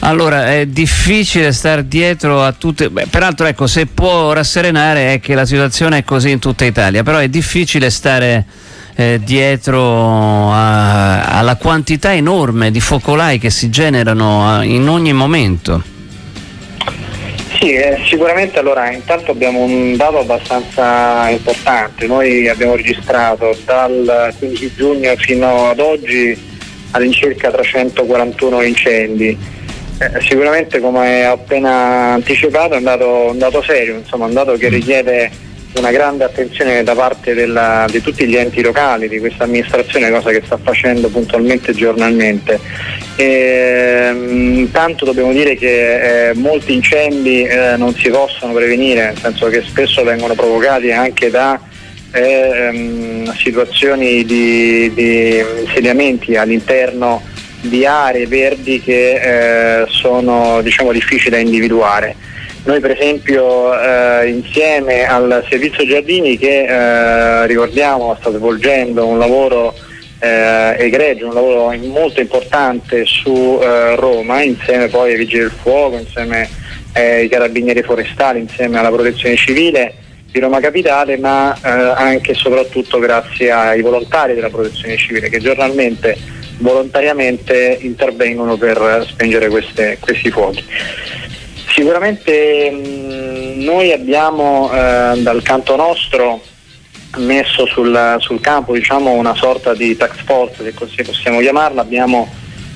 Allora, è difficile stare dietro a tutte. Beh, peraltro, ecco, se può rasserenare è che la situazione è così in tutta Italia, però è difficile stare eh, dietro a, alla quantità enorme di focolai che si generano a, in ogni momento. Sì, eh, sicuramente allora intanto abbiamo un dato abbastanza importante, noi abbiamo registrato dal 15 giugno fino ad oggi all'incirca 341 incendi. Eh, sicuramente come ho appena anticipato è un dato, un dato serio, insomma, un dato che richiede una grande attenzione da parte della, di tutti gli enti locali, di questa amministrazione, cosa che sta facendo puntualmente e giornalmente. E, intanto dobbiamo dire che eh, molti incendi eh, non si possono prevenire, nel senso che spesso vengono provocati anche da eh, ehm, situazioni di, di insediamenti all'interno di aree verdi che eh, sono diciamo, difficili da individuare. Noi per esempio eh, insieme al servizio giardini che eh, ricordiamo sta svolgendo un lavoro eh, egregio, un lavoro molto importante su eh, Roma, insieme poi ai Vigili del Fuoco, insieme ai Carabinieri Forestali, insieme alla Protezione Civile di Roma Capitale, ma eh, anche e soprattutto grazie ai volontari della Protezione Civile che giornalmente volontariamente intervengono per spengere queste, questi fuochi. Sicuramente mh, noi abbiamo eh, dal canto nostro messo sul, sul campo diciamo, una sorta di tax force, se così possiamo chiamarla, abbiamo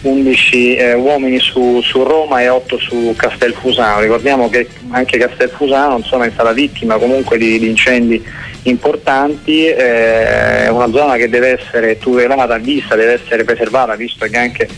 11 eh, uomini su, su, Roma e 8 su Castelfusano. Ricordiamo che anche Castelfusano insomma, è stata vittima comunque di, di incendi importanti, eh, è una zona che deve essere tutelata, vista, deve essere preservata, visto che anche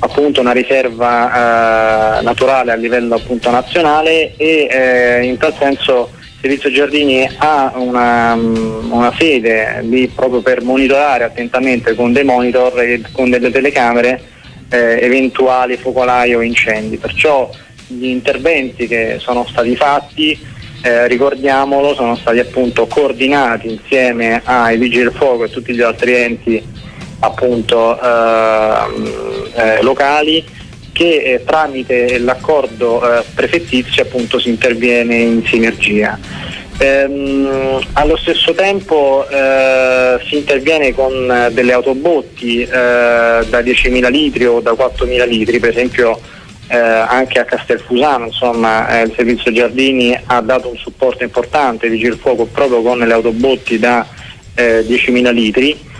appunto una riserva eh, naturale a livello appunto nazionale e eh, in tal senso Servizio Giardini ha una, mm, una, sede lì proprio per monitorare attentamente con dei monitor e con delle telecamere eh, eventuali focolai o incendi. Perciò gli interventi che sono stati fatti, eh, ricordiamolo, sono stati appunto coordinati insieme ai Vigili del Fuoco e tutti gli altri enti appunto eh, eh, locali che eh, tramite l'accordo eh, prefettizio appunto si interviene in sinergia. Ehm, allo stesso tempo eh, si interviene con delle autobotti eh, da 10.000 litri o da 4.000 litri, per esempio eh, anche a Castelfusano insomma, il servizio Giardini ha dato un supporto importante, Vigil Fuoco proprio con le autobotti da 10.000 litri.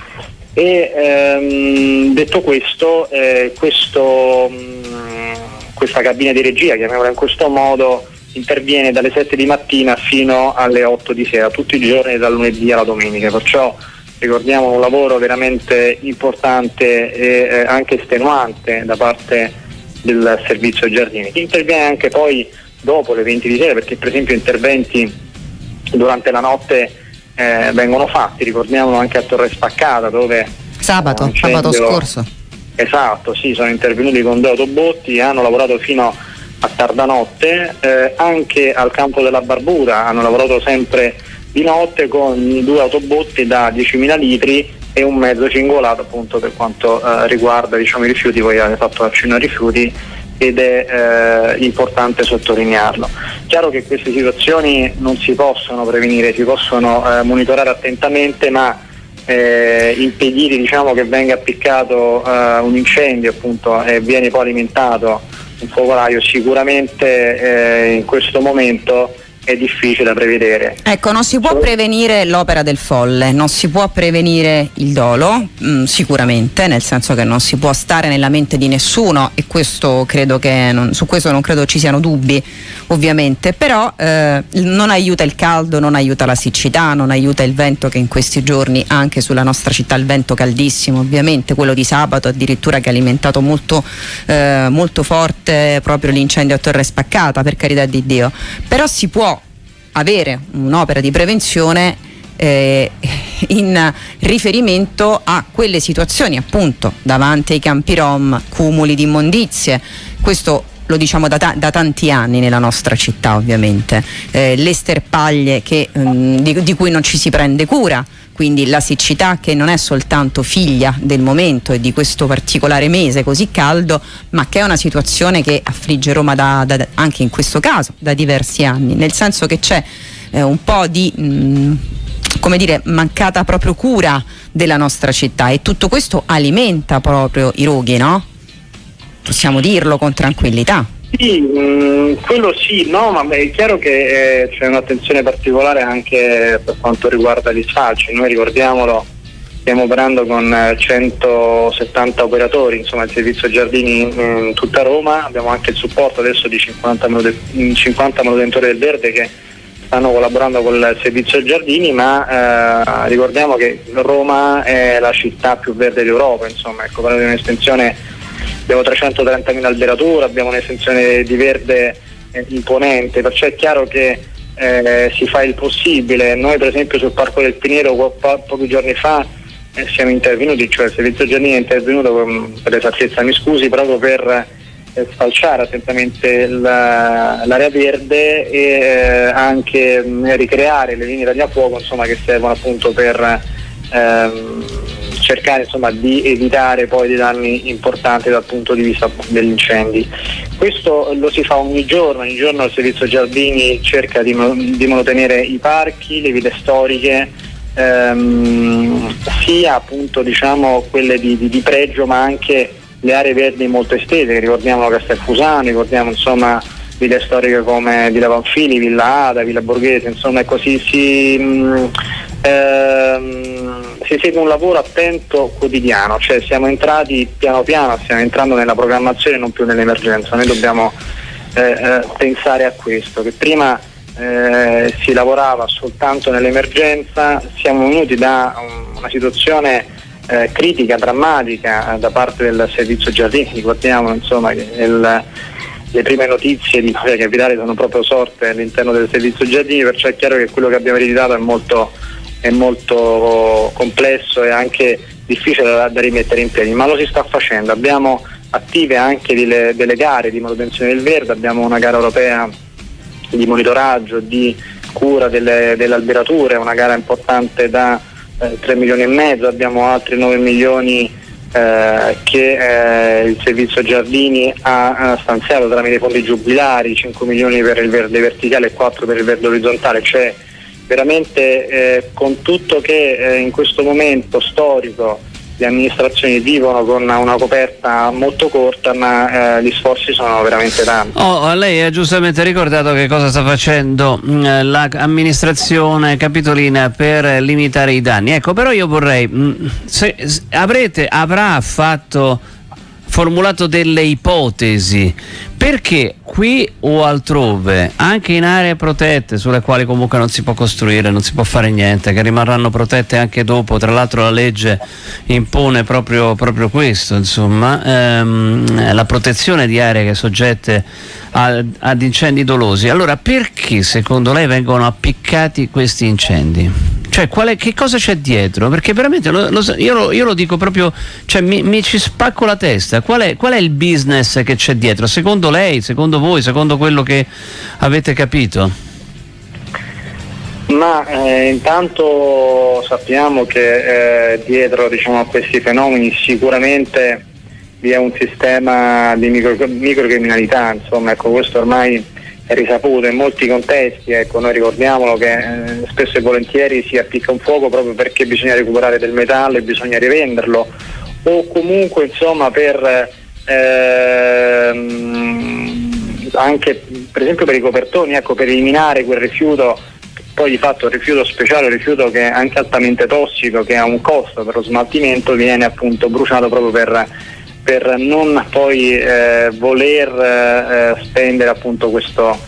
E ehm, detto questo, eh, questo mh, mm, questa cabina di regia, chiamiamola in questo modo, interviene dalle 7 di mattina fino alle 8 di sera, tutti i giorni dal lunedì alla domenica, perciò ricordiamo un lavoro veramente importante e eh, anche estenuante da parte del servizio giardini, che interviene anche poi dopo le 20 di sera, perché per esempio interventi durante la notte eh, vengono fatti, ricordiamolo anche a Torre Spaccata dove sabato, sabato scorso. Esatto, sì, sono intervenuti con due autobotti, hanno lavorato fino a tarda notte, eh, anche al campo della Barbura hanno lavorato sempre di notte con due autobotti da 10.000 litri e un mezzo cingolato appunto per quanto eh, riguarda diciamo, i rifiuti, voi avete fatto accenno ai rifiuti ed è eh, importante sottolinearlo. Chiaro che queste situazioni non si possono prevenire, si possono eh, monitorare attentamente, ma eh, impedire diciamo, che venga appiccato eh, un incendio appunto, e viene poi alimentato un focolaio sicuramente eh, in questo momento è difficile da prevedere. Ecco, non si può prevenire l'opera del folle, non si può prevenire il dolo, mh, mm, sicuramente, nel senso che non si può stare nella mente di nessuno e questo credo che non, su questo non credo ci siano dubbi, ovviamente, però eh, non aiuta il caldo, non aiuta la siccità, non aiuta il vento che in questi giorni anche sulla nostra città il vento caldissimo, ovviamente, quello di sabato addirittura che ha alimentato molto, eh, molto forte proprio l'incendio a Torre Spaccata, per carità di Dio. Però si può avere un'opera di prevenzione eh, in riferimento a quelle situazioni appunto davanti ai campi rom, cumuli di immondizie. Questo lo diciamo da, ta da, tanti anni nella nostra città ovviamente, eh, le sterpaglie che, mh, di, di, cui non ci si prende cura, quindi la siccità che non è soltanto figlia del momento e di questo particolare mese così caldo, ma che è una situazione che affligge Roma da, da, anche in questo caso da diversi anni, nel senso che c'è eh, un po' di... Mh, mm, come dire, mancata proprio cura della nostra città e tutto questo alimenta proprio i roghi, no? Possiamo dirlo con tranquillità. Sì, mh, mm, quello sì, no, ma è chiaro che eh, c'è un'attenzione particolare anche per quanto riguarda gli sfalci. Noi ricordiamolo, stiamo operando con 170 eh, operatori, insomma il servizio giardini in, tutta Roma, abbiamo anche il supporto adesso di 50, 50 manutentori del verde che stanno collaborando con il servizio giardini, ma eh, ricordiamo che Roma è la città più verde d'Europa, insomma, ecco, parliamo di un'estensione abbiamo 330.000 alberature, abbiamo un'estensione di verde eh, imponente, perciò è chiaro che eh, si fa il possibile. Noi per esempio sul Parco del Piniero po- po- pochi giorni fa eh, siamo intervenuti, cioè il servizio giardini è intervenuto, per esattezza mi scusi, proprio per eh, sfalciare attentamente la, l'area verde e eh, anche mh, ricreare le linee tagliafuoco insomma, che servono appunto per ehm, cercare insomma, di evitare poi dei danni importanti dal punto di vista degli incendi. Questo lo si fa ogni giorno, ogni giorno il servizio giardini cerca di, di mantenere i parchi, le ville storiche, ehm, sia appunto diciamo, quelle di, di, di, pregio ma anche le aree verdi molto estese, ricordiamo Castelfusano, ricordiamo insomma ville storiche come Villa Panfili, Villa Ada, Villa Borghese, insomma così si, mh, ehm, si segue un lavoro attento quotidiano, cioè siamo entrati piano piano, stiamo entrando nella programmazione non più nell'emergenza, noi dobbiamo eh, eh, pensare a questo, che prima eh, si lavorava soltanto nell'emergenza, siamo venuti da um, una situazione eh, critica, drammatica da parte del servizio giardini, ricordiamo insomma che il, le prime notizie di Mafia Capitale sono proprio sorte all'interno del servizio giardini, perciò è chiaro che quello che abbiamo ereditato è molto è molto complesso e anche difficile da, da, rimettere in piedi, ma lo si sta facendo. Abbiamo attive anche delle, delle gare di manutenzione del verde, abbiamo una gara europea di monitoraggio, di cura delle, delle alberature, una gara importante da eh, 3 milioni e mezzo, abbiamo altri 9 milioni eh, che eh, il servizio Giardini ha, ha, stanziato tramite fondi giubilari, 5 milioni per il verde verticale e 4 per il verde orizzontale, cioè veramente eh, con tutto che eh, in questo momento storico le amministrazioni vivono con una coperta molto corta ma eh, gli sforzi sono veramente tanti. Oh, lei ha giustamente ricordato che cosa sta facendo mm, l'amministrazione capitolina per limitare i danni. Ecco, però io vorrei, mh, mm, se, avrete, avrà fatto formulato delle ipotesi perché qui o altrove, anche in aree protette sulle quali comunque non si può costruire, non si può fare niente, che rimarranno protette anche dopo, tra l'altro la legge impone proprio, proprio questo, insomma, ehm, la protezione di aree che soggette a, ad incendi dolosi. Allora perché secondo lei vengono appiccati questi incendi? Cioè, è, che cosa c'è dietro? Perché veramente lo, lo, io, io, lo, dico proprio, cioè, mi, mi, ci spacco la testa. Qual è, qual è, il business che c'è dietro? Secondo lei, secondo voi, secondo quello che avete capito? Ma eh, intanto sappiamo che eh, dietro diciamo, a questi fenomeni sicuramente vi è un sistema di micro, microcriminalità, insomma, ecco, questo ormai è risaputo in molti contesti, ecco, noi ricordiamolo che eh, spesso e volentieri si appicca un fuoco proprio perché bisogna recuperare del metallo e bisogna rivenderlo o comunque insomma per ehm, anche per esempio per i copertoni, ecco, per eliminare quel rifiuto poi di fatto il rifiuto speciale, il rifiuto che è anche altamente tossico, che ha un costo per lo smaltimento, viene appunto bruciato proprio per per non poi eh, voler eh, spendere appunto questo,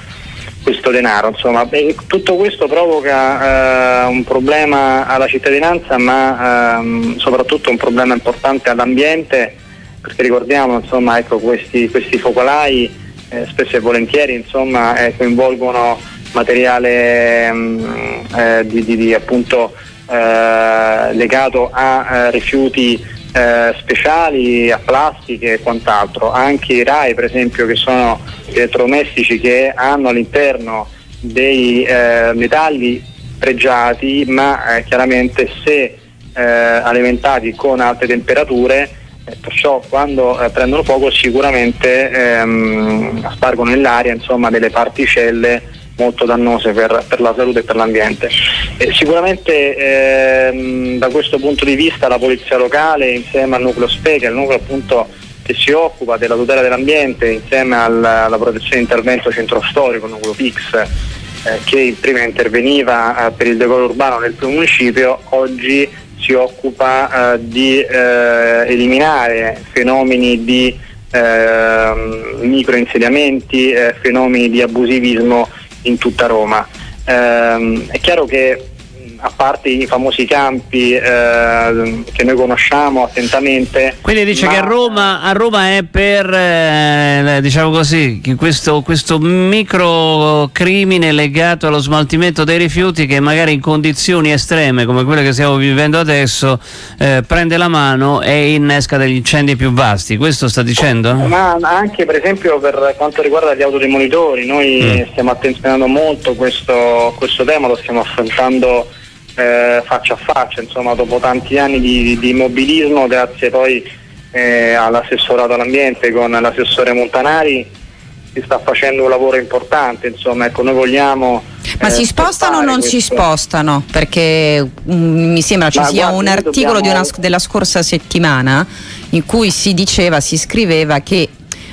questo denaro. Insomma. E tutto questo provoca eh, un problema alla cittadinanza ma ehm, soprattutto un problema importante all'ambiente perché ricordiamo insomma, ecco, questi, questi, focolai eh, spesso e volentieri insomma, eh, coinvolgono materiale mh, mm, eh, di, di, di, appunto, legato a rifiuti eh, speciali a plastiche e quant'altro, anche i RAI per esempio che sono elettrodomestici che hanno all'interno dei eh, metalli pregiati, ma eh, chiaramente se eh, alimentati con alte temperature, eh, perciò quando eh, prendono fuoco sicuramente ehm, spargono nell'aria insomma, delle particelle molto dannose per, per, la salute e per l'ambiente. E sicuramente ehm, da questo punto di vista la polizia locale insieme al nucleo SPE, che è il nucleo appunto che si occupa della tutela dell'ambiente insieme alla, alla protezione di intervento centro storico, nucleo PIX, eh, che prima interveniva eh, per il decoro urbano nel primo municipio, oggi si occupa eh, di eh, eliminare fenomeni di ehm, microinsediamenti, eh, fenomeni di abusivismo in tutta Roma. Ehm, è chiaro che a parte i famosi campi eh, che noi conosciamo attentamente. Quindi dice che a Roma, a Roma, è per eh, diciamo così, questo, questo microcrimine legato allo smaltimento dei rifiuti che magari in condizioni estreme come quelle che stiamo vivendo adesso eh, prende la mano e innesca degli incendi più vasti. Questo sta dicendo? Ma anche per esempio per quanto riguarda gli autodemolitori, noi mm. stiamo attenzionando molto questo, questo tema, lo stiamo affrontando eh, faccia a faccia, insomma dopo tanti anni di, di immobilismo, grazie poi eh, all'assessorato all'ambiente con l'assessore Montanari si sta facendo un lavoro importante, insomma ecco noi vogliamo... Ma eh, si spostano o non questo. si spostano? Perché um, mi sembra ci Ma sia guarda, un articolo dobbiamo... una, della scorsa settimana in cui si diceva, si scriveva che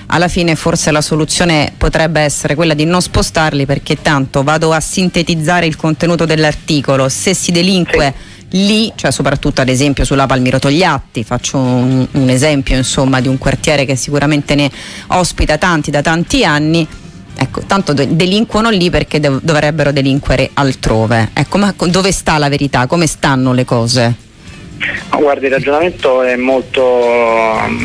alla fine forse la soluzione potrebbe essere quella di non spostarli perché tanto vado a sintetizzare il contenuto dell'articolo, se si delinque sì. lì, cioè soprattutto ad esempio sulla Palmiro Togliatti, faccio un, un esempio insomma di un quartiere che sicuramente ne ospita tanti da tanti anni, Ecco, tanto delinquono lì perché dovrebbero delinquere altrove. Ecco, ma dove sta la verità? Come stanno le cose? Guardi, il ragionamento è molto,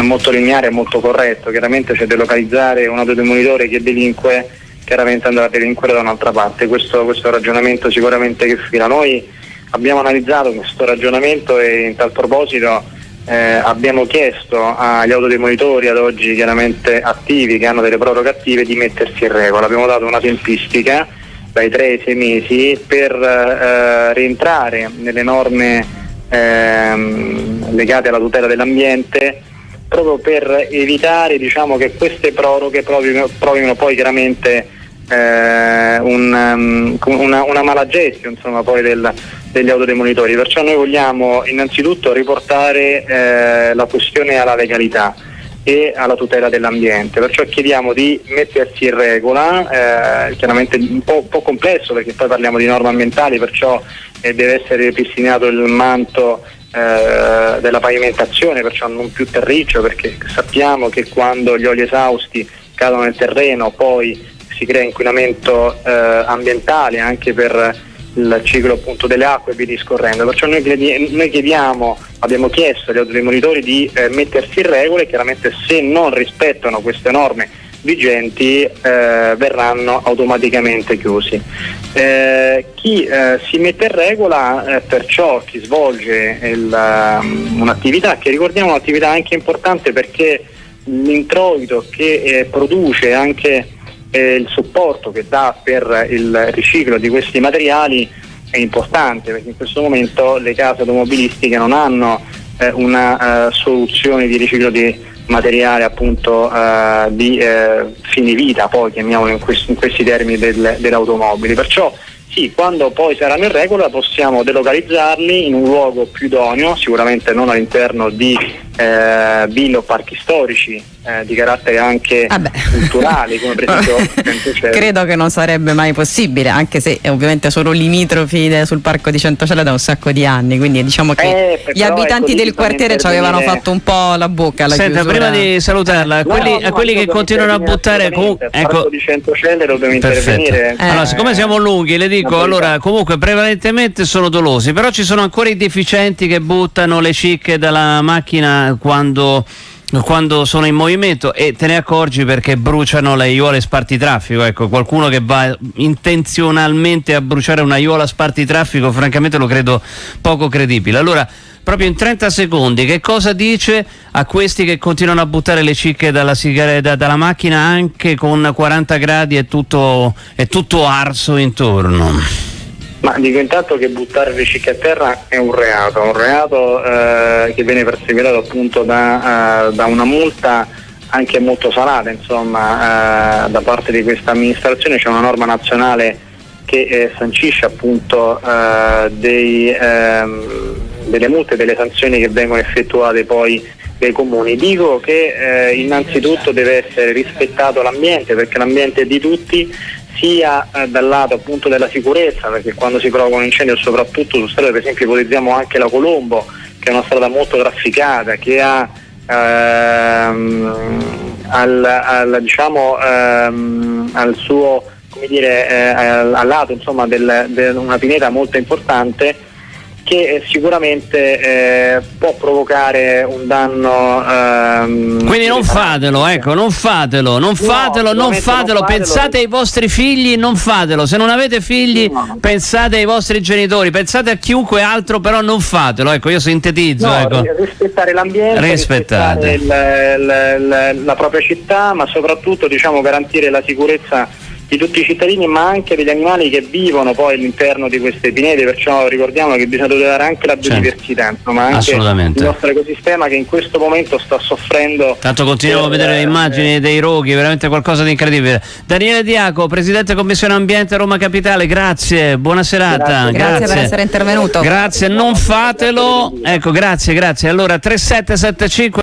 molto lineare molto corretto. Chiaramente c'è delocalizzare un autodemonitore che delinque, chiaramente andrà a delinquere da un'altra parte. Questo, questo ragionamento sicuramente che fila. Noi abbiamo analizzato questo ragionamento e in tal proposito eh, abbiamo chiesto agli autodemonitori ad oggi chiaramente attivi, che hanno delle proroghe attive, di mettersi in regola. Abbiamo dato una tempistica dai 3 ai 6 mesi per eh, rientrare nelle norme ehm, legate alla tutela dell'ambiente proprio per evitare diciamo, che queste proroghe provino, provino poi chiaramente eh, un, um, una, una mala gestione insomma, poi del, degli autodemonitori. Perciò noi vogliamo innanzitutto riportare eh, la questione alla legalità e alla tutela dell'ambiente. Perciò chiediamo di mettersi in regola, eh, chiaramente un po', un po', complesso perché poi parliamo di norme ambientali, perciò eh, deve essere ripristinato il manto eh, della pavimentazione, perciò non più terriccio, perché sappiamo che quando gli oli esausti cadono nel terreno poi si crea inquinamento eh, ambientale anche per il ciclo appunto delle acque e via discorrendo. Perciò noi, chiediamo, abbiamo chiesto agli automonitori di eh, mettersi in regola e chiaramente se non rispettano queste norme vigenti eh, verranno automaticamente chiusi. Eh, chi eh, si mette in regola, eh, perciò chi svolge il, um, un'attività, che ricordiamo un'attività anche importante perché l'introito che eh, produce anche eh, il supporto che dà per il riciclo di questi materiali è importante perché in questo momento le case automobilistiche non hanno una soluzione di riciclo di materiale appunto eh, di eh, fine vita, poi chiamiamolo in questi, in questi termini del, delle automobili. Perciò sì, quando poi saranno in regola possiamo delocalizzarli in un luogo più idoneo, sicuramente non all'interno di eh, ville o parchi storici eh, di carattere anche ah culturali come per esempio credo che non sarebbe mai possibile anche se ovviamente sono limitrofi sul parco di Centocelle da un sacco di anni quindi diciamo che eh, gli abitanti del quartiere ci avevano fatto un po' la bocca alla Senta, chiusura. prima di salutarla a quelli, no, no, a quelli che continuano a buttare comunque ecco. Di Centocelle dobbiamo intervenire eh. allora siccome siamo lunghi le dico allora comunque prevalentemente sono dolosi però ci sono ancora i deficienti che buttano le cicche dalla macchina quando quando sono in movimento e te ne accorgi perché bruciano le aiuole spartitraffico ecco qualcuno che va intenzionalmente a bruciare una aiuola spartitraffico francamente lo credo poco credibile. Allora proprio in 30 secondi che cosa dice a questi che continuano a buttare le cicche dalla, sigaretta, dalla macchina anche con 40 gradi e tutto, è tutto arso intorno Ma dico intanto che buttare ricicchi a terra è un reato, un reato eh, che viene perseguitato appunto da, uh, da, una multa anche molto salata insomma, uh, da parte di questa amministrazione, c'è una norma nazionale che eh, sancisce appunto uh, dei, ehm, delle multe, delle sanzioni che vengono effettuate poi dai comuni. Dico che eh, innanzitutto deve essere rispettato l'ambiente perché l'ambiente è di tutti sia eh, dal lato appunto della sicurezza perché quando si provoca un incendio soprattutto su strade per esempio ipotizziamo anche la Colombo che è una strada molto trafficata che ha ehm, al, al, diciamo, ehm, al suo come dire, eh, al lato insomma, del, del, una pineta molto importante che eh, sicuramente eh, può provocare un danno. Ehm, Quindi non fatelo, ecco, non fatelo, non fatelo, no, non fatelo, pensate ai vostri figli, non fatelo. Se non avete figli, no. pensate ai vostri genitori, pensate a chiunque altro, però non fatelo. Ecco, io sintetizzo. No, ecco. Rispettare l'ambiente, rispettare il, il, il, la propria città, ma soprattutto diciamo, garantire la sicurezza di tutti i cittadini ma anche degli animali che vivono poi all'interno di queste pinete, perciò ricordiamo che bisogna tutelare anche la certo. biodiversità, insomma anche il nostro ecosistema che in questo momento sta soffrendo. Tanto continuiamo a vedere le immagini eh, dei roghi, veramente qualcosa di incredibile. Daniele Diaco, Presidente Commissione Ambiente Roma Capitale, grazie, buona serata. Grazie, grazie. grazie per essere intervenuto. Grazie, non fatelo. Ecco, grazie, grazie. Allora 3775